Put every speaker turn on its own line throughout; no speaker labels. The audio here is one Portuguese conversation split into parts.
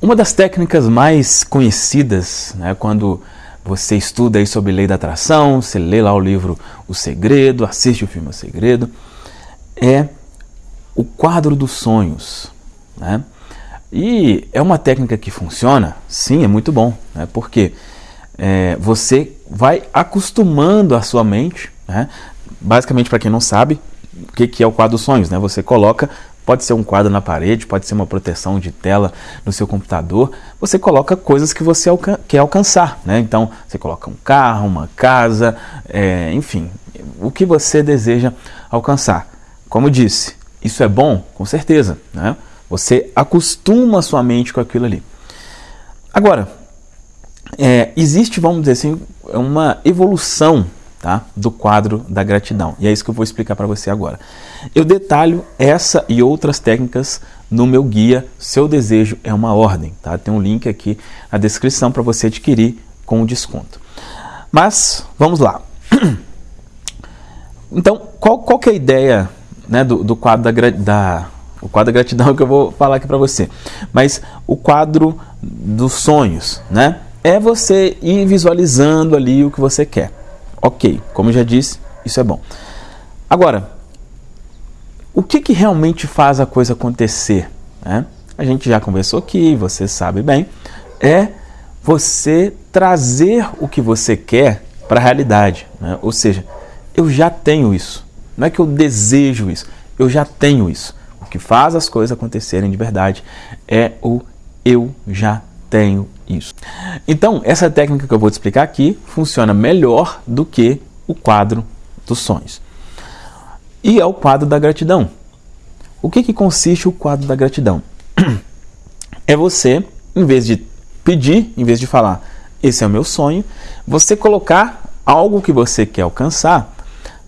Uma das técnicas mais conhecidas, né, quando você estuda aí sobre lei da atração, você lê lá o livro O Segredo, assiste o filme O Segredo, é o quadro dos sonhos. Né? E é uma técnica que funciona? Sim, é muito bom, né? porque é, você vai acostumando a sua mente, né? basicamente para quem não sabe, o que, que é o quadro dos sonhos? Né? Você coloca Pode ser um quadro na parede, pode ser uma proteção de tela no seu computador. Você coloca coisas que você quer alcançar. Né? Então, você coloca um carro, uma casa, é, enfim, o que você deseja alcançar. Como disse, isso é bom? Com certeza. Né? Você acostuma sua mente com aquilo ali. Agora, é, existe, vamos dizer assim, uma evolução tá? do quadro da gratidão. E é isso que eu vou explicar para você agora. Eu detalho essa e outras técnicas no meu guia Seu Desejo é uma Ordem. Tá? Tem um link aqui na descrição para você adquirir com desconto. Mas vamos lá. Então, qual, qual que é a ideia né, do, do quadro da, da o quadro da gratidão que eu vou falar aqui para você. Mas o quadro dos sonhos, né? É você ir visualizando ali o que você quer. Ok, como já disse, isso é bom. Agora, o que, que realmente faz a coisa acontecer? Né? A gente já conversou aqui, você sabe bem, é você trazer o que você quer para a realidade. Né? Ou seja, eu já tenho isso. Não é que eu desejo isso, eu já tenho isso. O que faz as coisas acontecerem de verdade é o eu já tenho isso. Então, essa técnica que eu vou te explicar aqui funciona melhor do que o quadro dos sonhos. E é o quadro da gratidão. O que, que consiste o quadro da gratidão? É você, em vez de pedir, em vez de falar, esse é o meu sonho, você colocar algo que você quer alcançar,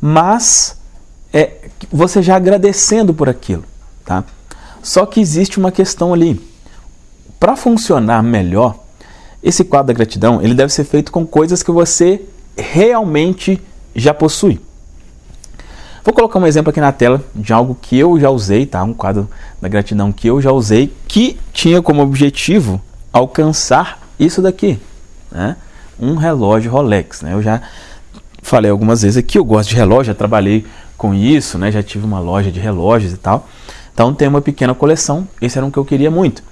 mas é, você já agradecendo por aquilo. Tá? Só que existe uma questão ali. Para funcionar melhor, esse quadro da gratidão ele deve ser feito com coisas que você realmente já possui. Vou colocar um exemplo aqui na tela de algo que eu já usei, tá? Um quadro da gratidão que eu já usei, que tinha como objetivo alcançar isso daqui, né? Um relógio Rolex, né? Eu já falei algumas vezes aqui, eu gosto de relógio, já trabalhei com isso, né? Já tive uma loja de relógios e tal. Então tem uma pequena coleção, esse era um que eu queria muito.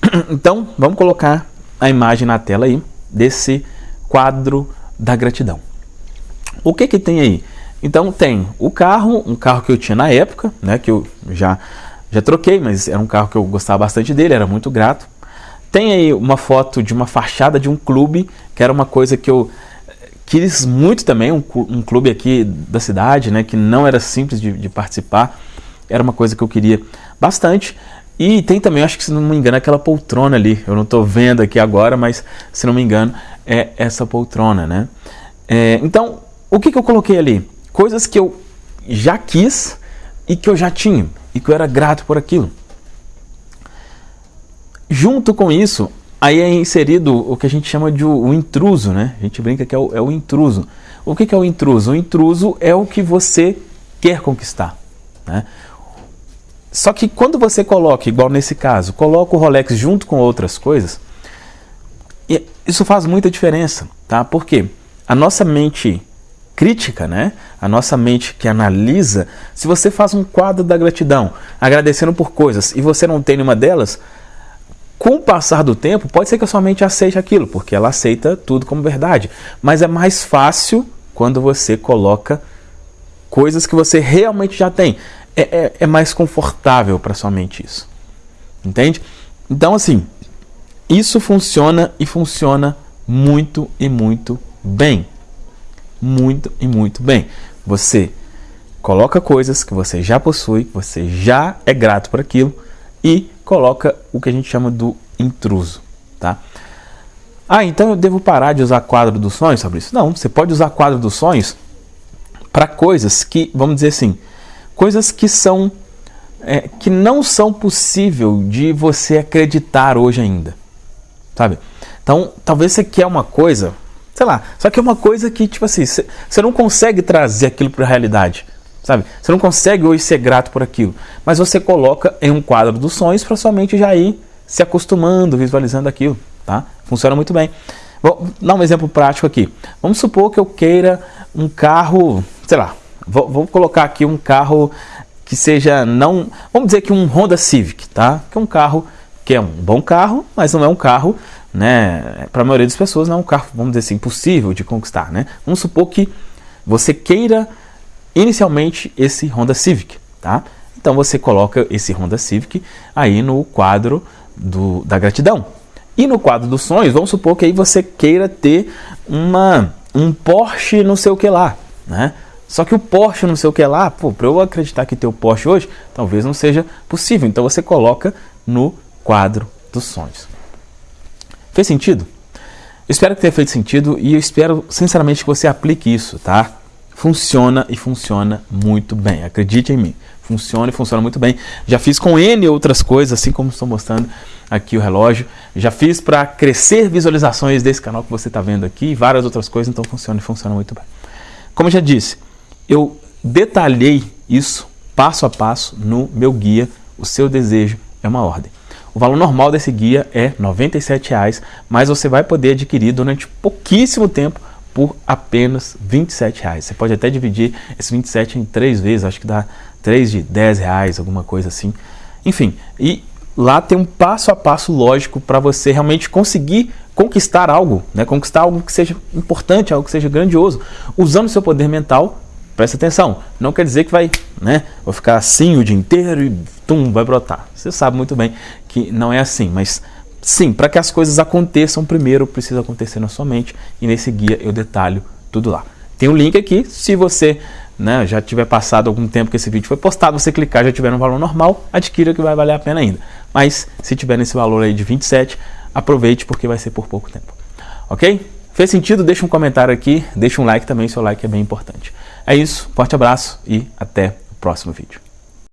Então, vamos colocar a imagem na tela aí desse quadro da gratidão. O que que tem aí? Então tem o carro, um carro que eu tinha na época, né, que eu já já troquei, mas era um carro que eu gostava bastante dele, era muito grato. Tem aí uma foto de uma fachada de um clube, que era uma coisa que eu quis muito também, um, um clube aqui da cidade, né, que não era simples de, de participar, era uma coisa que eu queria bastante. E tem também, acho que se não me engano, aquela poltrona ali. Eu não estou vendo aqui agora, mas se não me engano, é essa poltrona, né? É, então, o que, que eu coloquei ali? Coisas que eu já quis e que eu já tinha e que eu era grato por aquilo. Junto com isso, aí é inserido o que a gente chama de o, o intruso, né? A gente brinca que é o, é o intruso. O que, que é o intruso? O intruso é o que você quer conquistar. Né? Só que quando você coloca, igual nesse caso, coloca o Rolex junto com outras coisas, isso faz muita diferença, tá? Porque a nossa mente crítica, né? A nossa mente que analisa, se você faz um quadro da gratidão, agradecendo por coisas e você não tem nenhuma delas, com o passar do tempo, pode ser que a sua mente aceite aquilo, porque ela aceita tudo como verdade. Mas é mais fácil quando você coloca coisas que você realmente já tem é, é, é mais confortável para sua mente isso. Entende? Então, assim, isso funciona e funciona muito e muito bem. Muito e muito bem. Você coloca coisas que você já possui, você já é grato por aquilo e coloca o que a gente chama do intruso, tá? Ah, então eu devo parar de usar quadro dos sonhos, sobre isso? Não, você pode usar quadro dos sonhos para coisas que, vamos dizer assim, coisas que são é, que não são possível de você acreditar hoje ainda, sabe? Então, talvez você quer uma coisa, sei lá, só que é uma coisa que tipo assim, você não consegue trazer aquilo para a realidade, sabe? Você não consegue hoje ser grato por aquilo, mas você coloca em um quadro dos sonhos para sua mente já ir se acostumando, visualizando aquilo, tá? Funciona muito bem. Vou dar um exemplo prático aqui. Vamos supor que eu queira um carro, sei lá, vou, colocar aqui um carro que seja não, vamos dizer que um Honda Civic, tá? Que é um carro que é um bom carro, mas não é um carro, né, para a maioria das pessoas não é um carro, vamos dizer assim, impossível de conquistar, né? Vamos supor que você queira inicialmente esse Honda Civic, tá? Então você coloca esse Honda Civic aí no quadro do, da gratidão. E no quadro dos sonhos, vamos supor que aí você queira ter uma, um Porsche não sei o que lá, né? Só que o Porsche não sei o que lá, pô, para eu acreditar que ter o Porsche hoje, talvez não seja possível. Então você coloca no quadro dos sonhos. Fez sentido? espero que tenha feito sentido e eu espero sinceramente que você aplique isso, tá? Funciona e funciona muito bem. Acredite em mim. Funciona e funciona muito bem. Já fiz com N outras coisas, assim como estou mostrando aqui o relógio. Já fiz para crescer visualizações desse canal que você está vendo aqui e várias outras coisas, então funciona e funciona muito bem. Como eu já disse, eu detalhei isso passo a passo no meu guia O Seu Desejo é uma Ordem. O valor normal desse guia é R$ 97,00, mas você vai poder adquirir durante pouquíssimo tempo por apenas R$ 27,00. Você pode até dividir esse 27 em três vezes, acho que dá 3 de R$ reais, alguma coisa assim. Enfim, e lá tem um passo a passo lógico para você realmente conseguir conquistar algo, né? conquistar algo que seja importante, algo que seja grandioso, usando seu poder mental Presta atenção, não quer dizer que vai, né, vou ficar assim o dia inteiro e tum, vai brotar. Você sabe muito bem que não é assim, mas sim, para que as coisas aconteçam, primeiro precisa acontecer na sua mente e nesse guia eu detalho tudo lá. Tem um link aqui, se você né, já tiver passado algum tempo que esse vídeo foi postado, você clicar já tiver no valor normal, adquira que vai valer a pena ainda. Mas se tiver nesse valor aí de 27, aproveite porque vai ser por pouco tempo. Ok? Fez sentido? Deixa um comentário aqui, deixa um like também, seu like é bem importante. É isso, forte abraço e até o próximo vídeo.